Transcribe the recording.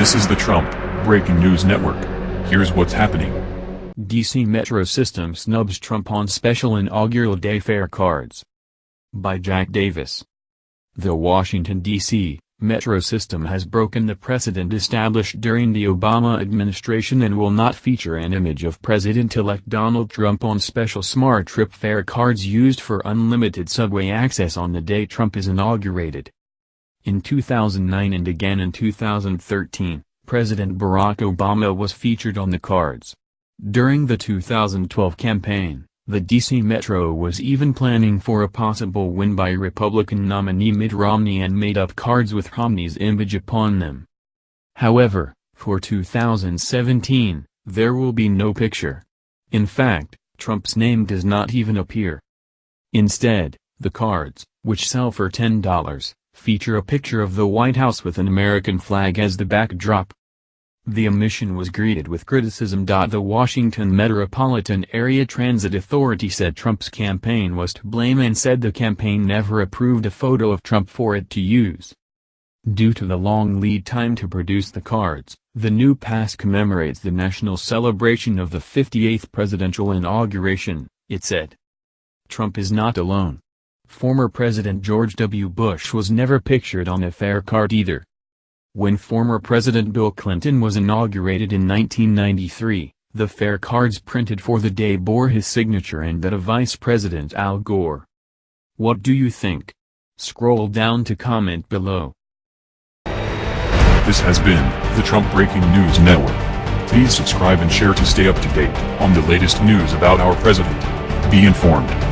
This is the Trump Breaking News Network. Here's what's happening. DC Metro System snubs Trump on special inaugural day fare cards. By Jack Davis. The Washington, D.C. Metro System has broken the precedent established during the Obama administration and will not feature an image of President-elect Donald Trump on special SmarTrip fare cards used for unlimited subway access on the day Trump is inaugurated. In 2009 and again in 2013, President Barack Obama was featured on the cards. During the 2012 campaign, the D.C. Metro was even planning for a possible win by Republican nominee Mitt Romney and made up cards with Romney's image upon them. However, for 2017, there will be no picture. In fact, Trump's name does not even appear. Instead, the cards, which sell for $10, feature a picture of the White House with an American flag as the backdrop. The omission was greeted with criticism. The Washington Metropolitan Area Transit Authority said Trump's campaign was to blame and said the campaign never approved a photo of Trump for it to use. Due to the long lead time to produce the cards, the new pass commemorates the national celebration of the 58th presidential inauguration, it said. Trump is not alone. Former President George W. Bush was never pictured on a fare card either. When former President Bill Clinton was inaugurated in 1993, the fare cards printed for the day bore his signature and that of Vice President Al Gore. What do you think? Scroll down to comment below. This has been the Trump Breaking News Network. Please subscribe and share to stay up to date on the latest news about our president. Be informed.